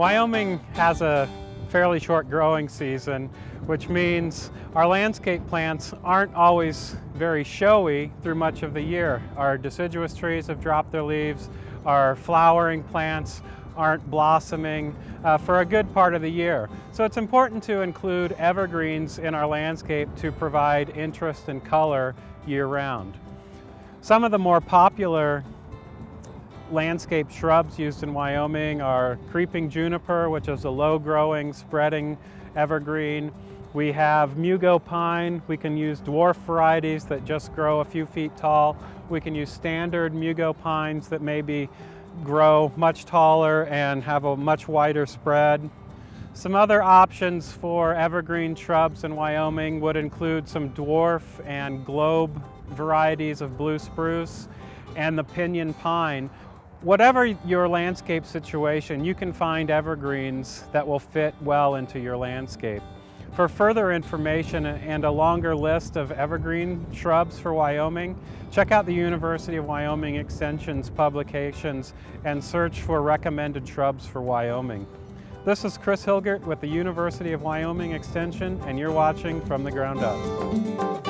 Wyoming has a fairly short growing season, which means our landscape plants aren't always very showy through much of the year. Our deciduous trees have dropped their leaves, our flowering plants aren't blossoming uh, for a good part of the year. So it's important to include evergreens in our landscape to provide interest and color year-round. Some of the more popular landscape shrubs used in Wyoming are creeping juniper, which is a low-growing, spreading evergreen. We have mugo pine. We can use dwarf varieties that just grow a few feet tall. We can use standard mugo pines that maybe grow much taller and have a much wider spread. Some other options for evergreen shrubs in Wyoming would include some dwarf and globe varieties of blue spruce and the pinyon pine. Whatever your landscape situation, you can find evergreens that will fit well into your landscape. For further information and a longer list of evergreen shrubs for Wyoming, check out the University of Wyoming Extension's publications and search for recommended shrubs for Wyoming. This is Chris Hilgert with the University of Wyoming Extension and you're watching From the Ground Up.